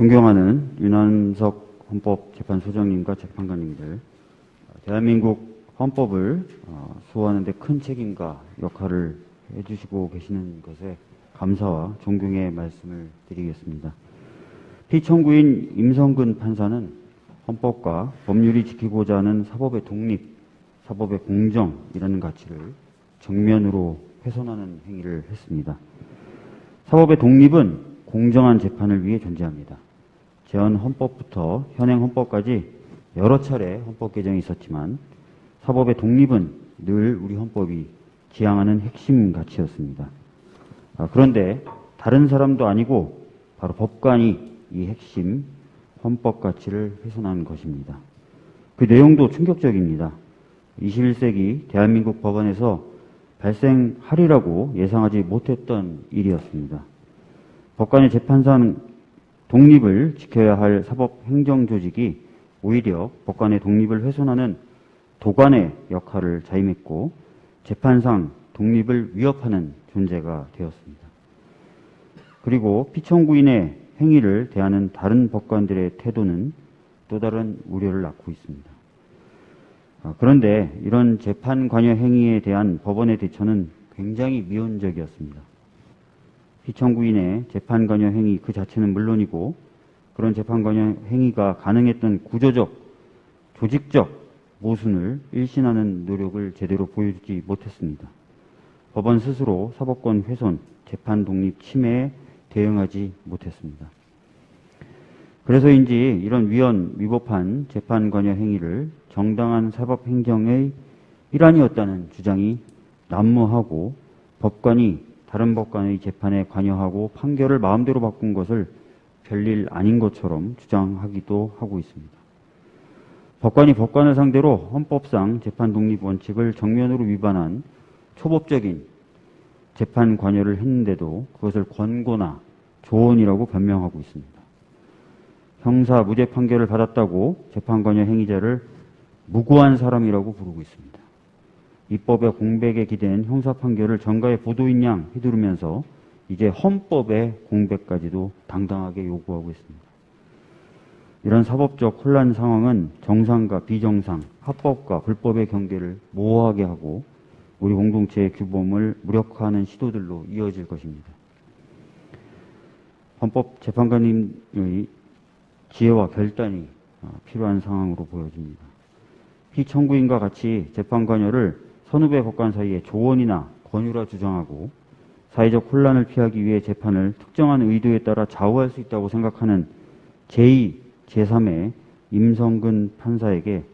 존경하는 윤한석 헌법재판소장님과 재판관님들, 대한민국 헌법을 어, 수호하는 데 큰 책임과 역할을 해주시고 계시는 것에 감사와 존경의 말씀을 드리겠습니다. 피청구인 임성근 판사는 헌법과 법률이 지키고자 하는 사법의 독립, 사법의 공정이라는 가치를 정면으로 훼손하는 행위를 했습니다. 사법의 독립은 공정한 재판을 위해 존재합니다. 제헌 헌법부터 현행 헌법까지 여러 차례 헌법 개정이 있었지만 사법의 독립은 늘 우리 헌법이 지향하는 핵심 가치였습니다. 아, 그런데 다른 사람도 아니고 바로 법관이 이 핵심 헌법 가치를 훼손한 것입니다. 그 내용도 충격적입니다. 21세기 대한민국 법원에서 발생하리라고 예상하지 못했던 일이었습니다. 법관의 재판상 독립을 지켜야 할 사법 행정 조직이 오히려 법관의 독립을 훼손하는 도관의 역할을 자임했고 재판상 독립을 위협하는 존재가 되었습니다. 그리고 피청구인의 행위를 대하는 다른 법관들의 태도는 또 다른 우려를 낳고 있습니다. 아, 그런데 이런 재판 관여 행위에 대한 법원의 대처는 굉장히 미온적이었습니다. 피청구인의 재판 관여 행위 그 자체는 물론이고 그런 재판 관여 행위가 가능했던 구조적, 조직적 모순을 일신하는 노력을 제대로 보여주지 못했습니다. 법원 스스로 사법권 훼손, 재판 독립 침해에 대응하지 못했습니다. 그래서인지 이런 위헌, 위법한 재판 관여 행위를 정당한 사법 행정의 일환이었다는 주장이 난무하고 법관이 다른 법관의 재판에 관여하고 판결을 마음대로 바꾼 것을 별일 아닌 것처럼 주장하기도 하고 있습니다. 법관이 법관을 상대로 헌법상 재판 독립 원칙을 정면으로 위반한 초법적인 재판 관여를 했는데도 그것을 권고나 조언이라고 변명하고 있습니다. 형사 무죄 판결을 받았다고 재판 관여 행위자를 무고한 사람이라고 부르고 있습니다. 입법의 공백에 기댄 형사 판결을 정가의 보도인 양 휘두르면서 이제 헌법의 공백까지도 당당하게 요구하고 있습니다. 이런 사법적 혼란 상황은 정상과 비정상, 합법과 불법의 경계를 모호하게 하고 우리 공동체의 규범을 무력화하는 시도들로 이어질 것입니다. 헌법재판관님의 지혜와 결단이 어, 필요한 상황으로 보여집니다. 피청구인과 같이 재판 관여를 선후배 법관 사이에 조언이나 권유라 주장하고 사회적 혼란을 피하기 위해 재판을 특정한 의도에 따라 좌우할 수 있다고 생각하는 제2, 제3의 임성근 판사에게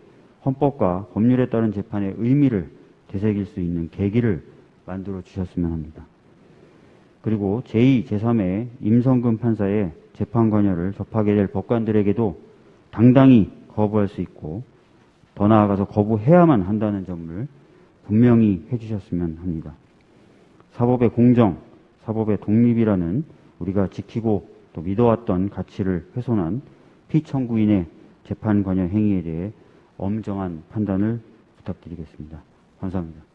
헌법과 법률에 따른 재판의 의미를 되새길 수 있는 계기를 만들어 주셨으면 합니다. 그리고 제2, 제3의 임성근 판사의 재판 관여를 접하게 될 법관들에게도 당당히 거부할 수 있고 더 나아가서 거부해야만 한다는 점을 분명히 해주셨으면 합니다. 사법의 공정, 사법의 독립이라는 우리가 지키고 또 믿어왔던 가치를 훼손한 피청구인의 재판 관여 행위에 대해 엄정한 판단을 부탁드리겠습니다. 감사합니다.